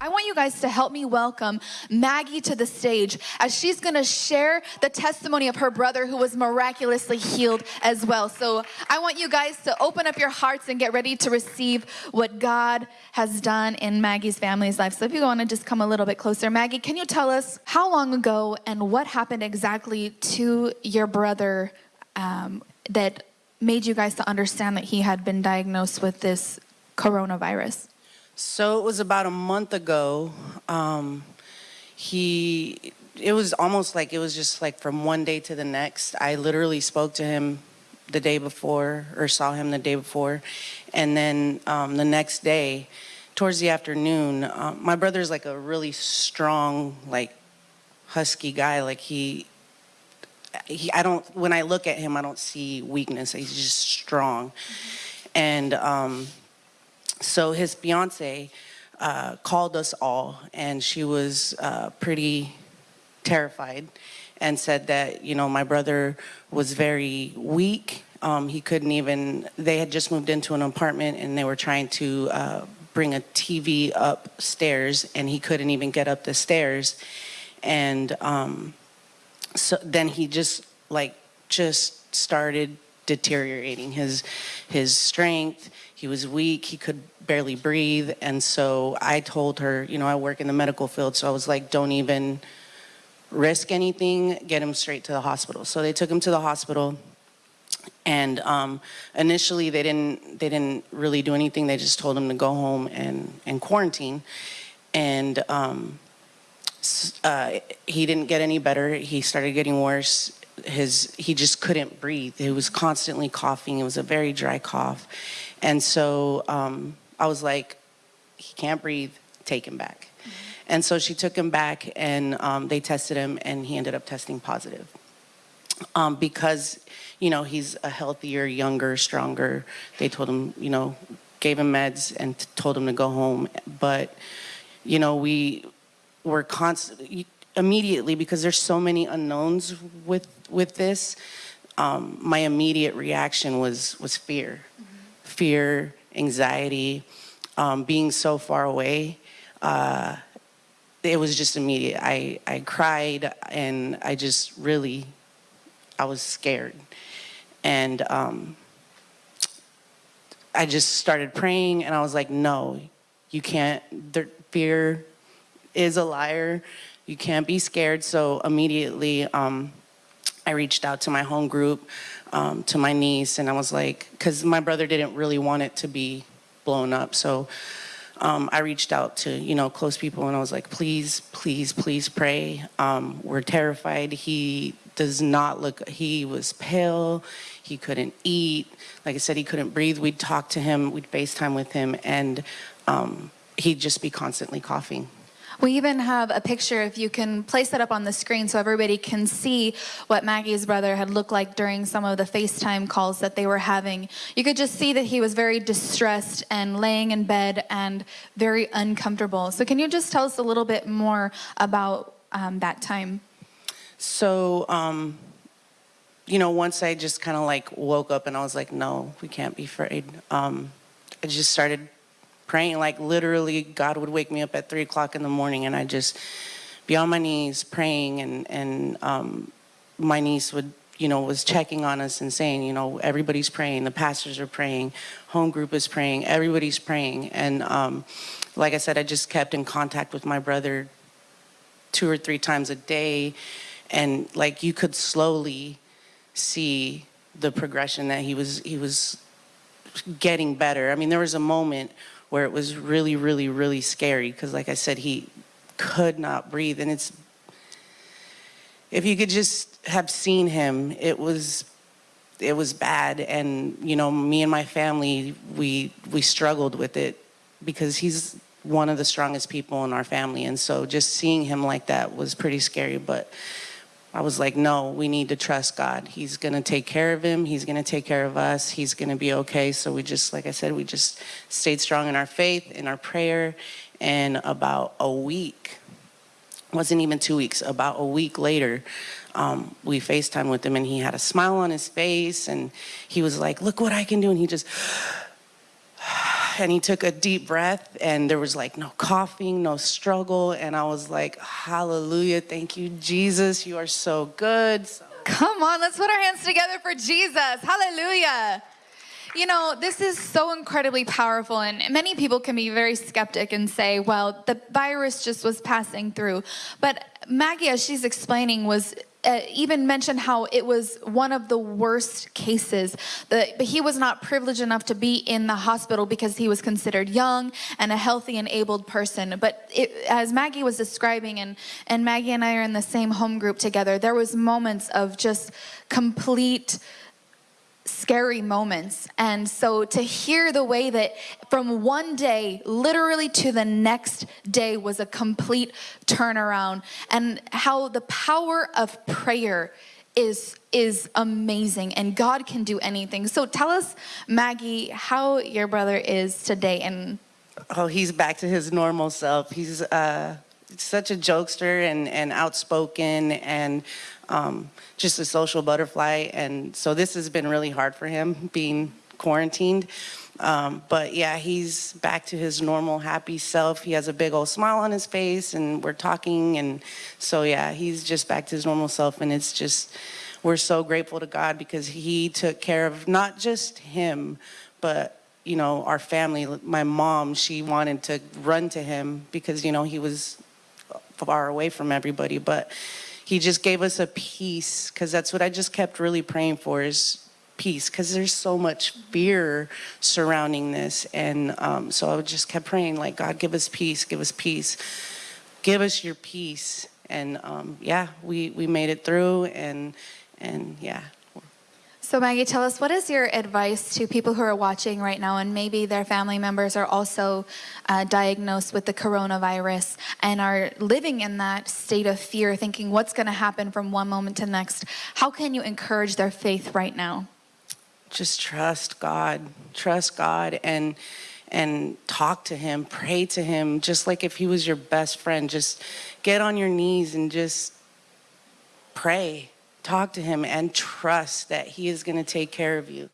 I want you guys to help me welcome Maggie to the stage as she's gonna share the testimony of her brother who was miraculously healed as well. So I want you guys to open up your hearts and get ready to receive what God has done in Maggie's family's life. So if you wanna just come a little bit closer. Maggie, can you tell us how long ago and what happened exactly to your brother um, that made you guys to understand that he had been diagnosed with this coronavirus? So it was about a month ago. Um, he, it was almost like it was just like from one day to the next. I literally spoke to him the day before or saw him the day before. And then um, the next day, towards the afternoon, uh, my brother's like a really strong, like husky guy. Like he, he, I don't, when I look at him, I don't see weakness. He's just strong. And um, so his fiance uh, called us all and she was uh, pretty terrified and said that, you know, my brother was very weak. Um, he couldn't even, they had just moved into an apartment and they were trying to uh, bring a TV upstairs and he couldn't even get up the stairs. And um, so then he just like, just started deteriorating his, his strength. He was weak, he could barely breathe. And so I told her, you know, I work in the medical field. So I was like, don't even risk anything, get him straight to the hospital. So they took him to the hospital. And um, initially they didn't, they didn't really do anything. They just told him to go home and, and quarantine. And um, uh, he didn't get any better. He started getting worse his he just couldn't breathe. He was constantly coughing. It was a very dry cough. And so um, I was like, he can't breathe, take him back. Mm -hmm. And so she took him back and um, they tested him and he ended up testing positive. Um, because, you know, he's a healthier, younger, stronger. They told him, you know, gave him meds and told him to go home. But, you know, we were constantly, immediately, because there's so many unknowns with, with this, um, my immediate reaction was, was fear. Mm -hmm fear, anxiety, um, being so far away, uh, it was just immediate. I, I cried and I just really, I was scared. And um, I just started praying and I was like, no, you can't, there, fear is a liar. You can't be scared. So immediately um, I reached out to my home group um, to my niece and I was like, because my brother didn't really want it to be blown up. So um, I reached out to, you know, close people and I was like, please, please, please pray. Um, we're terrified. He does not look, he was pale. He couldn't eat. Like I said, he couldn't breathe. We'd talk to him, we'd FaceTime with him and um, he'd just be constantly coughing. We even have a picture, if you can place that up on the screen so everybody can see what Maggie's brother had looked like during some of the FaceTime calls that they were having. You could just see that he was very distressed and laying in bed and very uncomfortable. So can you just tell us a little bit more about um, that time? So, um, you know, once I just kind of like woke up and I was like, no, we can't be afraid. Um, I just started praying, like literally God would wake me up at three o'clock in the morning and I just be on my knees praying and, and um, my niece would, you know, was checking on us and saying, you know, everybody's praying, the pastors are praying, home group is praying, everybody's praying. And um, like I said, I just kept in contact with my brother two or three times a day. And like you could slowly see the progression that he was, he was getting better. I mean, there was a moment where it was really, really, really scary because like I said, he could not breathe. And it's, if you could just have seen him, it was, it was bad. And, you know, me and my family, we, we struggled with it because he's one of the strongest people in our family. And so just seeing him like that was pretty scary. But I was like, no, we need to trust God. He's going to take care of him. He's going to take care of us. He's going to be okay. So we just, like I said, we just stayed strong in our faith, in our prayer. And about a week, wasn't even two weeks, about a week later, um, we FaceTime with him and he had a smile on his face and he was like, look what I can do. And he just, and he took a deep breath and there was like no coughing, no struggle. And I was like, hallelujah, thank you, Jesus. You are so good. So- Come on, let's put our hands together for Jesus. Hallelujah. You know, this is so incredibly powerful, and many people can be very skeptic and say, well, the virus just was passing through. But Maggie, as she's explaining, was uh, even mentioned how it was one of the worst cases. The, but he was not privileged enough to be in the hospital because he was considered young and a healthy and abled person. But it, as Maggie was describing, and, and Maggie and I are in the same home group together, there was moments of just complete scary moments. And so to hear the way that from one day, literally to the next day, was a complete turnaround, and how the power of prayer is is amazing and God can do anything. So tell us Maggie how your brother is today and Oh, he's back to his normal self. He's uh, such a jokester and, and outspoken and um, just a social butterfly. And so this has been really hard for him being quarantined. Um, but yeah, he's back to his normal happy self. He has a big old smile on his face and we're talking. And so yeah, he's just back to his normal self. And it's just, we're so grateful to God because he took care of not just him, but you know, our family, my mom, she wanted to run to him because, you know, he was far away from everybody, but he just gave us a peace because that's what I just kept really praying for is peace because there's so much fear surrounding this. And um, so I just kept praying like, God, give us peace, give us peace, give us your peace. And um, yeah, we, we made it through and, and yeah, So, Maggie, tell us what is your advice to people who are watching right now and maybe their family members are also uh, diagnosed with the coronavirus and are living in that state of fear, thinking what's going to happen from one moment to next? How can you encourage their faith right now? just trust God, trust God and and talk to him, pray to him just like if he was your best friend. Just get on your knees and just pray. Talk to him and trust that he is going to take care of you.